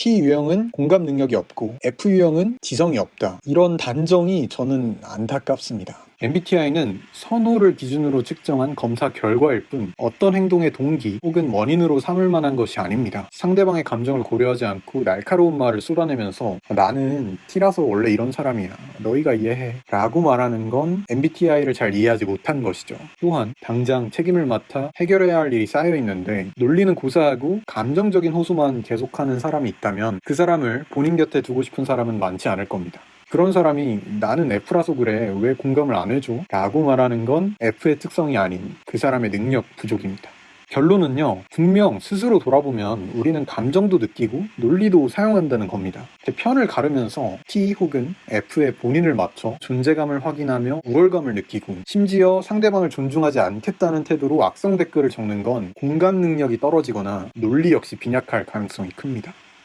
T 유형은 공감 능력이 없고 F 유형은 지성이 없다. 이런 단정이 저는 안타깝습니다. MBTI는 선호를 기준으로 측정한 검사 결과일 뿐 어떤 행동의 동기 혹은 원인으로 삼을 만한 것이 아닙니다. 상대방의 감정을 고려하지 않고 날카로운 말을 쏟아내면서 나는 T라서 원래 이런 사람이야. 너희가 이해해. 라고 말하는 건 MBTI를 잘 이해하지 못한 것이죠. 또한 당장 책임을 맡아 해결해야 할 일이 쌓여 있는데 논리는 고사하고 감정적인 호소만 계속하는 사람이 있다면 그 사람을 본인 곁에 두고 싶은 사람은 많지 않을 겁니다. 그런 사람이 나는 F라서 그래 왜 공감을 안 해줘? 라고 말하는 건 F의 특성이 아닌 그 사람의 능력 부족입니다. 결론은요, 분명 스스로 돌아보면 우리는 감정도 느끼고 논리도 사용한다는 겁니다. 편을 가르면서 T 혹은 F의 본인을 맞춰 존재감을 확인하며 우월감을 느끼고 심지어 상대방을 존중하지 않겠다는 태도로 악성 댓글을 적는 건 공감 능력이 떨어지거나 논리 역시 빈약할 가능성이 큽니다.